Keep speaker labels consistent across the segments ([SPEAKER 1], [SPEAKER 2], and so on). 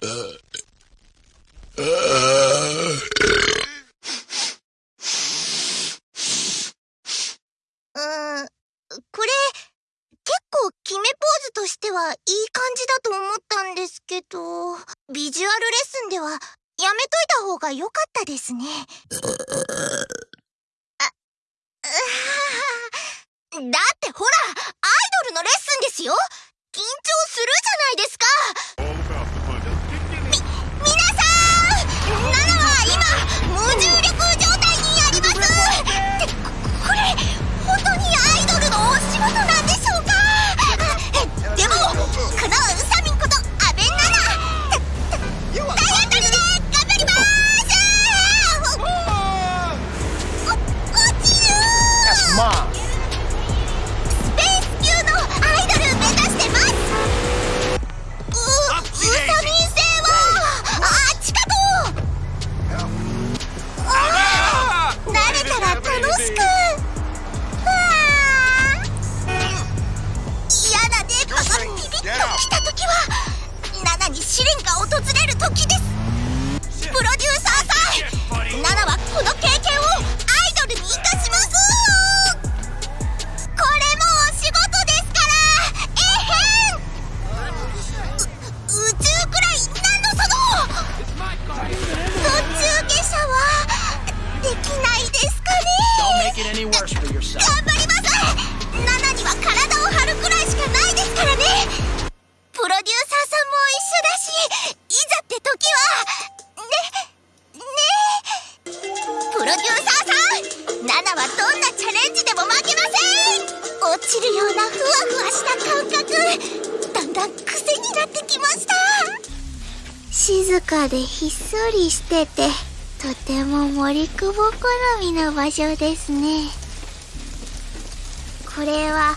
[SPEAKER 1] これ結構決めポーズとしてはいい感じだと思ったんですけど、ビジュアルレッスンではやめといた方が良かったですね。あ、だってほら、アイドルのレッスンですよ緊張するじゃないですか
[SPEAKER 2] any worse for yourself.
[SPEAKER 1] 頑張りますナナには体を張るくらいしかないですからねプロデューサーさんも一緒だし。いざって時は。ねね。プロデューサーさん。ナナはどんなチャレンジでも負けません。落ちるようなふわふわした感覚だんだん癖になってきました。静かでひっそりしてて。とても森久保好みの場所ですね。これは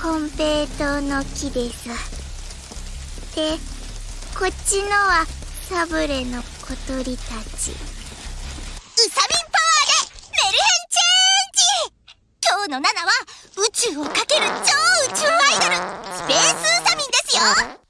[SPEAKER 1] コンペイトウの木です。でこっちのはサブレの小鳥たち。ウサミンパワーでメルヘンチェンジ。今日のナナは宇宙をかける超宇宙アイドルスペースウサミンですよ。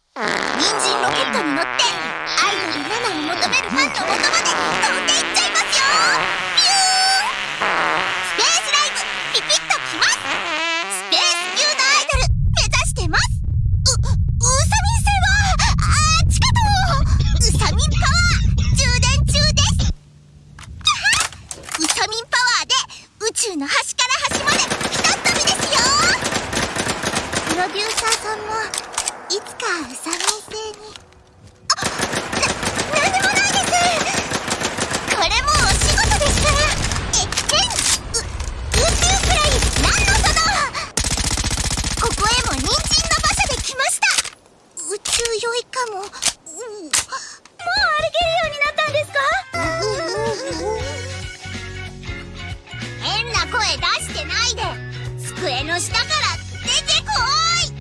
[SPEAKER 1] さんもいつかウサミン星に。あな、なんでもないです。これもお仕事ですから。えってんう、宇宙くらいなんのそのここへも人参の馬車で来ました宇宙酔いかも、うん、もう歩けるようになったんですか変な声出してないで机の下から